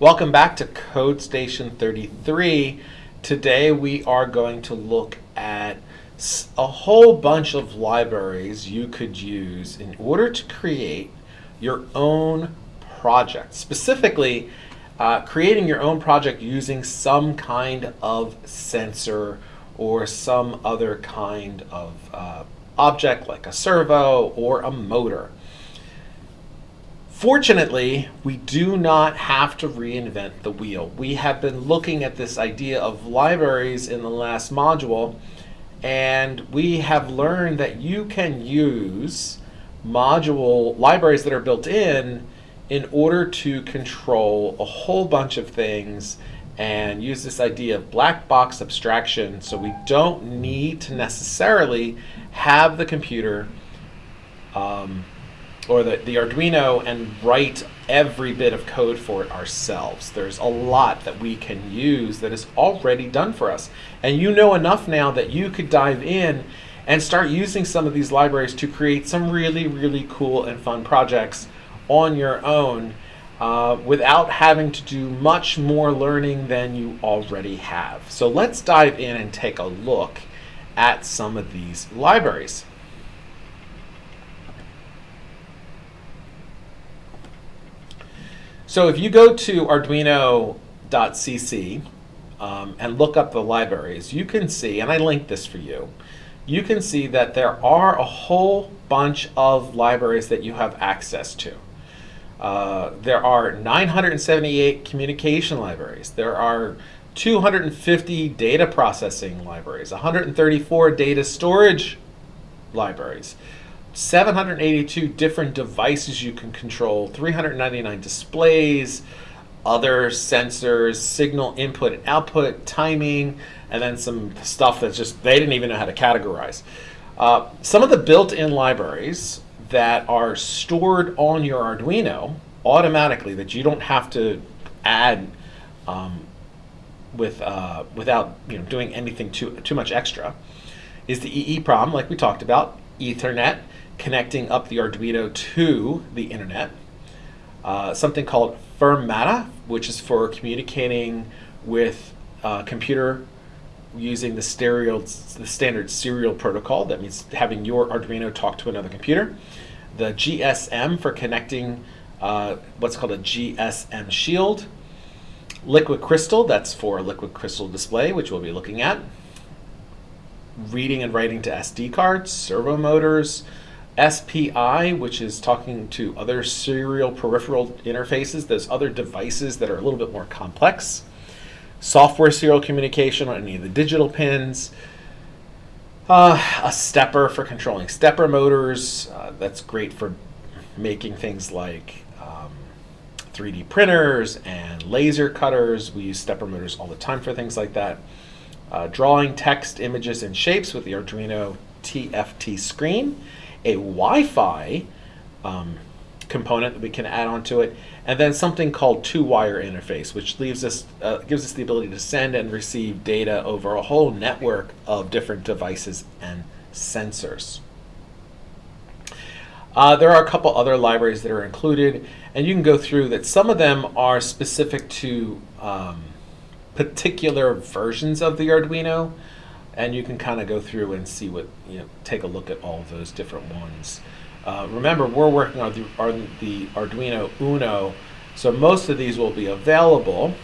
Welcome back to Code Station 33. Today we are going to look at a whole bunch of libraries you could use in order to create your own project. Specifically, uh, creating your own project using some kind of sensor or some other kind of uh, object like a servo or a motor. Fortunately, we do not have to reinvent the wheel. We have been looking at this idea of libraries in the last module, and we have learned that you can use module libraries that are built in in order to control a whole bunch of things and use this idea of black box abstraction so we don't need to necessarily have the computer um, or the, the Arduino and write every bit of code for it ourselves. There's a lot that we can use that is already done for us. And you know enough now that you could dive in and start using some of these libraries to create some really, really cool and fun projects on your own uh, without having to do much more learning than you already have. So let's dive in and take a look at some of these libraries. So if you go to arduino.cc um, and look up the libraries, you can see, and I linked this for you, you can see that there are a whole bunch of libraries that you have access to. Uh, there are 978 communication libraries. There are 250 data processing libraries, 134 data storage libraries. 782 different devices you can control, 399 displays, other sensors, signal input and output, timing, and then some stuff that's just, they didn't even know how to categorize. Uh, some of the built-in libraries that are stored on your Arduino automatically that you don't have to add um, with, uh, without you know, doing anything too, too much extra is the EEPROM, like we talked about, Ethernet, connecting up the Arduino to the internet. Uh, something called Firmata, which is for communicating with uh, computer using the stereo, the standard serial protocol. That means having your Arduino talk to another computer. The GSM for connecting uh, what's called a GSM shield. Liquid crystal, that's for liquid crystal display, which we'll be looking at. Reading and writing to SD cards, servo motors, SPI, which is talking to other serial peripheral interfaces, those other devices that are a little bit more complex. Software serial communication on any of the digital pins. Uh, a stepper for controlling stepper motors. Uh, that's great for making things like um, 3D printers and laser cutters. We use stepper motors all the time for things like that. Uh, drawing text, images, and shapes with the Arduino TFT screen a Wi-Fi um, component that we can add onto it, and then something called two-wire interface, which leaves us uh, gives us the ability to send and receive data over a whole network of different devices and sensors. Uh, there are a couple other libraries that are included, and you can go through that. Some of them are specific to um, particular versions of the Arduino and you can kind of go through and see what, you know, take a look at all those different ones. Uh, remember, we're working on the, on the Arduino Uno, so most of these will be available,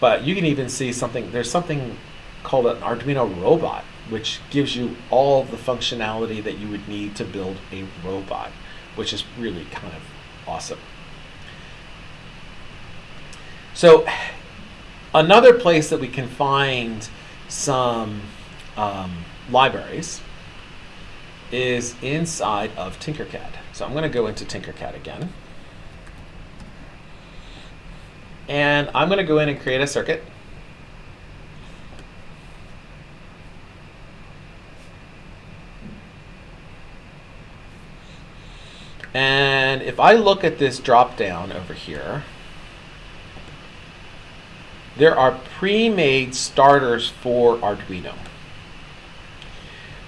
but you can even see something, there's something called an Arduino robot, which gives you all the functionality that you would need to build a robot, which is really kind of awesome. So another place that we can find some um, libraries is inside of Tinkercad. So I'm going to go into Tinkercad again. And I'm going to go in and create a circuit. And if I look at this drop down over here, there are pre-made starters for Arduino.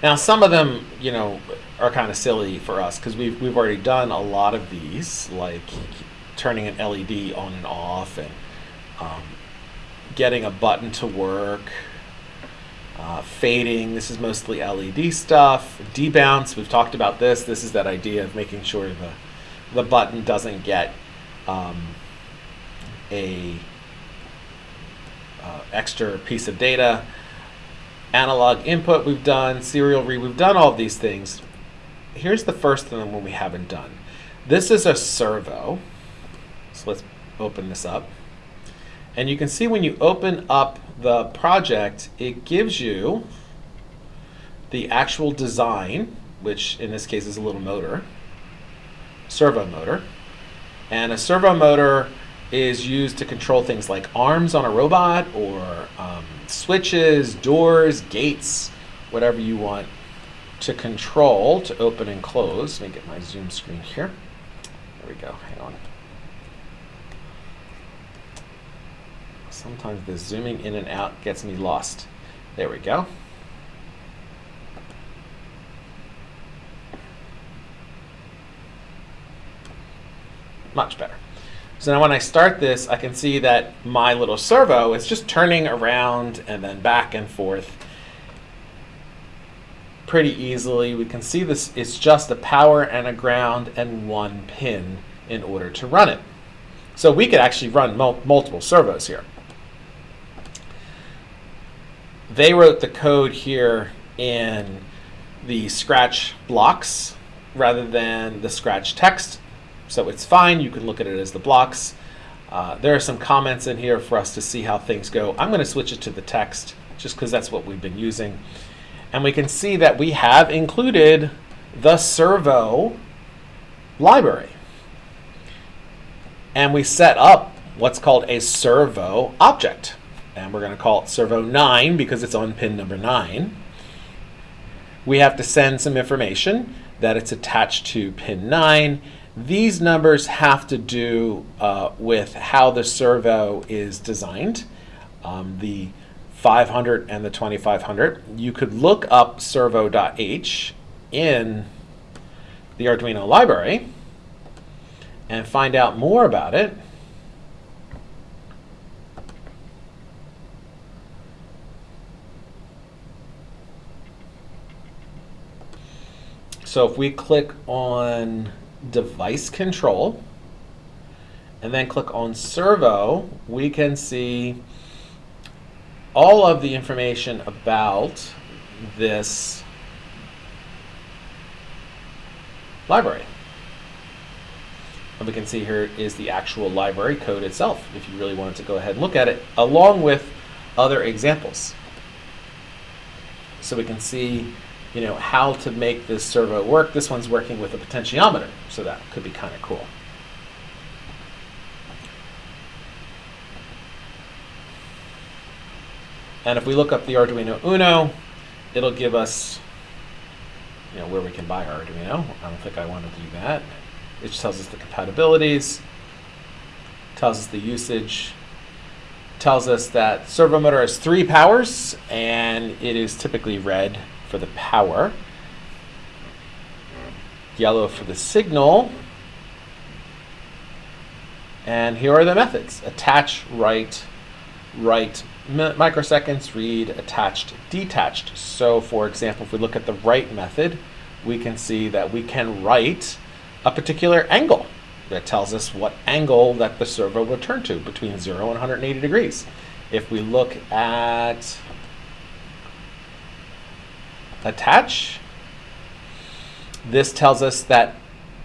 Now some of them, you know, are kind of silly for us because we've, we've already done a lot of these, like turning an LED on and off and um, getting a button to work. Uh, fading, this is mostly LED stuff. Debounce, we've talked about this. This is that idea of making sure the, the button doesn't get um, a extra piece of data. Analog input we've done, serial read, we've done all these things. Here's the first thing we haven't done. This is a servo. So let's open this up. And you can see when you open up the project, it gives you the actual design, which in this case is a little motor, servo motor. And a servo motor is used to control things like arms on a robot or um, switches, doors, gates, whatever you want to control to open and close. Let me get my zoom screen here. There we go. Hang on. Sometimes the zooming in and out gets me lost. There we go. Much better. So now when I start this, I can see that my little servo is just turning around and then back and forth pretty easily. We can see this, it's just a power and a ground and one pin in order to run it. So we could actually run mul multiple servos here. They wrote the code here in the Scratch blocks rather than the Scratch text. So it's fine. You can look at it as the blocks. Uh, there are some comments in here for us to see how things go. I'm going to switch it to the text just because that's what we've been using. And we can see that we have included the servo library. And we set up what's called a servo object and we're going to call it servo 9 because it's on pin number 9. We have to send some information that it's attached to pin 9. These numbers have to do uh, with how the servo is designed. Um, the 500 and the 2500. You could look up servo.h in the Arduino library and find out more about it. So if we click on device control and then click on servo, we can see all of the information about this library. And we can see here is the actual library code itself, if you really wanted to go ahead and look at it, along with other examples. So we can see you know, how to make this servo work. This one's working with a potentiometer, so that could be kind of cool. And if we look up the Arduino Uno, it'll give us you know, where we can buy our Arduino. I don't think I want to do that. It just tells us the compatibilities, tells us the usage, tells us that servo motor has three powers, and it is typically red for the power, yellow for the signal, and here are the methods. Attach, write, write microseconds, read, attached, detached. So for example, if we look at the write method, we can see that we can write a particular angle that tells us what angle that the servo will turn to between 0 and 180 degrees. If we look at attach. This tells us that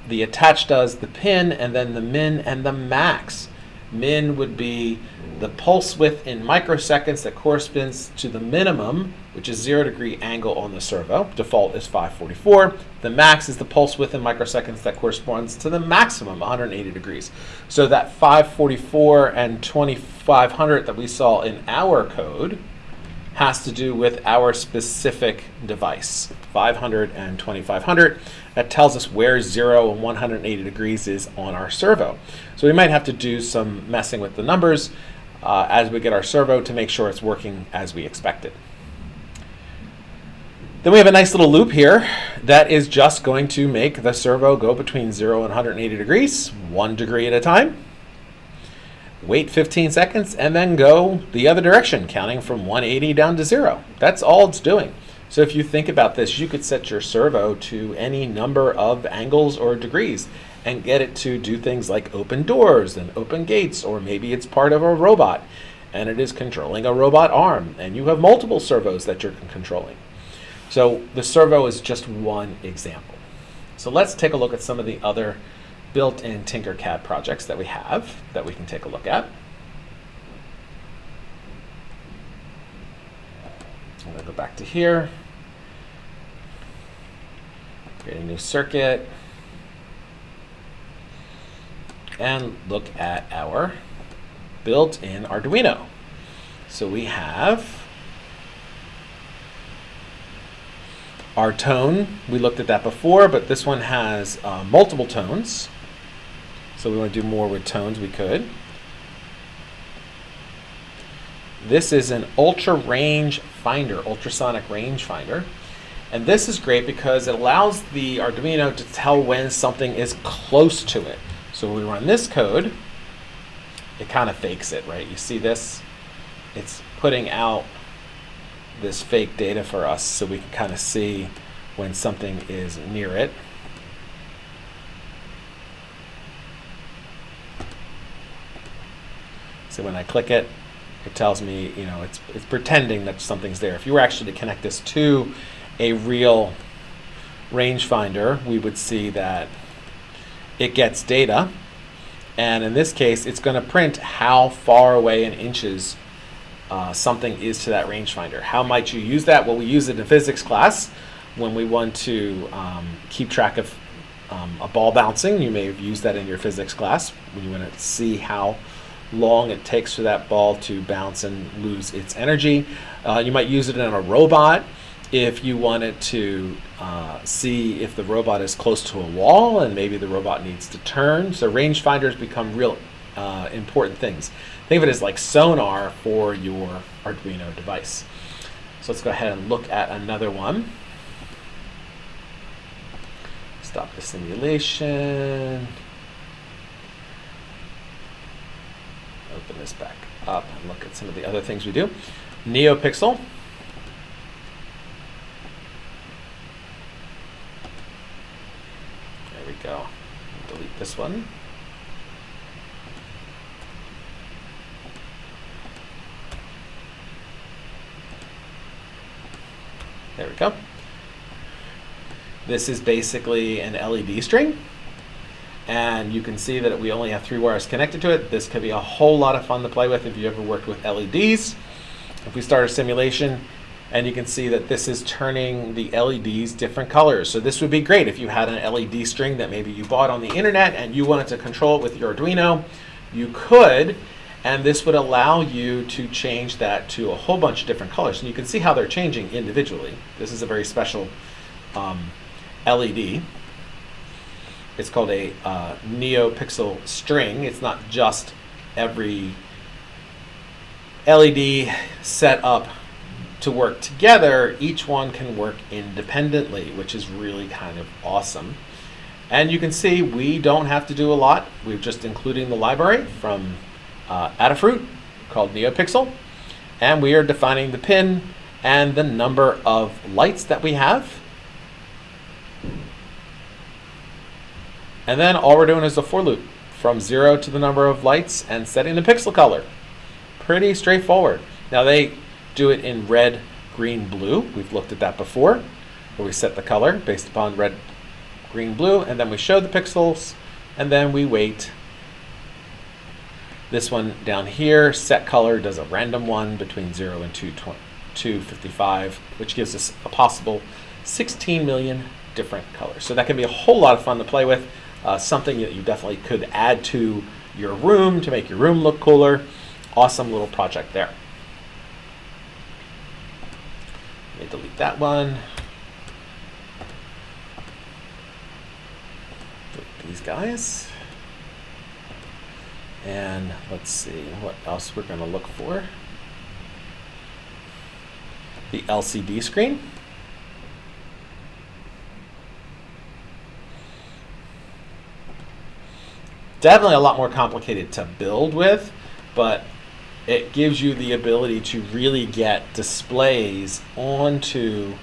the attach does the pin and then the min and the max. Min would be the pulse width in microseconds that corresponds to the minimum, which is zero degree angle on the servo. Default is 544. The max is the pulse width in microseconds that corresponds to the maximum, 180 degrees. So that 544 and 2500 that we saw in our code has to do with our specific device, 500 and 2500. That tells us where 0 and 180 degrees is on our servo. So we might have to do some messing with the numbers uh, as we get our servo to make sure it's working as we expected. Then we have a nice little loop here that is just going to make the servo go between 0 and 180 degrees, one degree at a time. Wait 15 seconds, and then go the other direction, counting from 180 down to zero. That's all it's doing. So if you think about this, you could set your servo to any number of angles or degrees and get it to do things like open doors and open gates, or maybe it's part of a robot and it is controlling a robot arm, and you have multiple servos that you're controlling. So the servo is just one example. So let's take a look at some of the other built-in Tinkercad projects that we have that we can take a look at. I'm going to go back to here, create a new circuit, and look at our built-in Arduino. So we have our tone. We looked at that before, but this one has uh, multiple tones. So we want to do more with tones, we could. This is an ultra range finder, ultrasonic range finder. And this is great because it allows the Arduino to tell when something is close to it. So when we run this code, it kind of fakes it, right? You see this? It's putting out this fake data for us so we can kind of see when something is near it. So when I click it, it tells me, you know, it's, it's pretending that something's there. If you were actually to connect this to a real rangefinder, we would see that it gets data. And in this case, it's going to print how far away in inches uh, something is to that rangefinder. How might you use that? Well, we use it in physics class when we want to um, keep track of um, a ball bouncing. You may have used that in your physics class when you want to see how long it takes for that ball to bounce and lose its energy. Uh, you might use it in a robot if you wanted to uh, see if the robot is close to a wall and maybe the robot needs to turn. So rangefinders become real uh, important things. Think of it as like sonar for your Arduino device. So let's go ahead and look at another one. Stop the simulation. Open this back up and look at some of the other things we do. NeoPixel. There we go. Delete this one. There we go. This is basically an LED string. And you can see that we only have three wires connected to it. This could be a whole lot of fun to play with if you ever worked with LEDs. If we start a simulation, and you can see that this is turning the LEDs different colors. So this would be great if you had an LED string that maybe you bought on the internet and you wanted to control it with your Arduino. You could, and this would allow you to change that to a whole bunch of different colors. And you can see how they're changing individually. This is a very special um, LED. It's called a uh, NeoPixel string. It's not just every LED set up to work together. Each one can work independently, which is really kind of awesome. And you can see we don't have to do a lot. We're just including the library from uh, Adafruit called NeoPixel. And we are defining the pin and the number of lights that we have. And then all we're doing is a for loop from zero to the number of lights and setting the pixel color. Pretty straightforward. Now they do it in red, green, blue. We've looked at that before, where we set the color based upon red, green, blue, and then we show the pixels, and then we wait this one down here, set color, does a random one between 0 and 255, which gives us a possible 16 million different colors. So that can be a whole lot of fun to play with, uh, something that you definitely could add to your room to make your room look cooler. Awesome little project there. Let me delete that one. Delete these guys. And let's see what else we're going to look for. The LCD screen. Definitely a lot more complicated to build with, but it gives you the ability to really get displays onto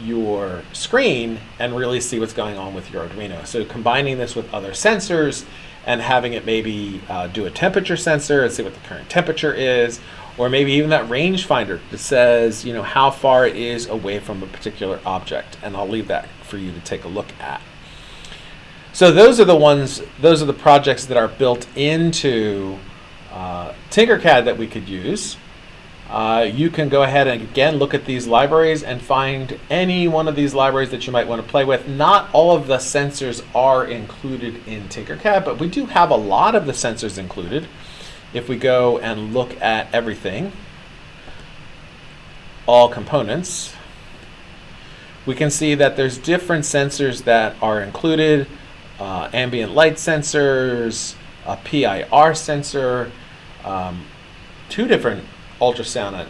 your screen and really see what's going on with your Arduino. So combining this with other sensors and having it maybe uh, do a temperature sensor and see what the current temperature is, or maybe even that rangefinder that says, you know, how far it is away from a particular object. And I'll leave that for you to take a look at. So those are the ones, those are the projects that are built into uh, Tinkercad that we could use. Uh, you can go ahead and again look at these libraries and find any one of these libraries that you might want to play with. Not all of the sensors are included in Tinkercad, but we do have a lot of the sensors included. If we go and look at everything, all components, we can see that there's different sensors that are included. Uh, ambient light sensors, a PIR sensor, um, two different ultrasound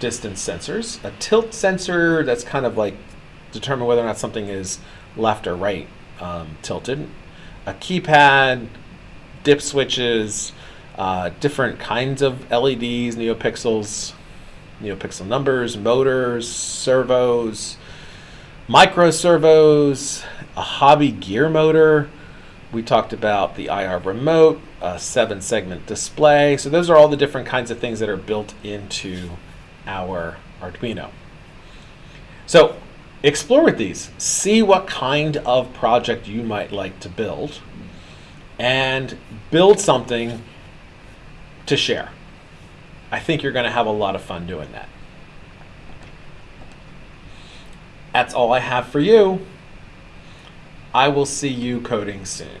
distance sensors, a tilt sensor that's kind of like determine whether or not something is left or right um, tilted, a keypad, dip switches, uh, different kinds of LEDs, neopixels, neopixel numbers, motors, servos, micro servos, a hobby gear motor. We talked about the IR remote, a seven segment display. So those are all the different kinds of things that are built into our Arduino. So explore with these, see what kind of project you might like to build and build something to share. I think you're going to have a lot of fun doing that. That's all I have for you. I will see you coding soon.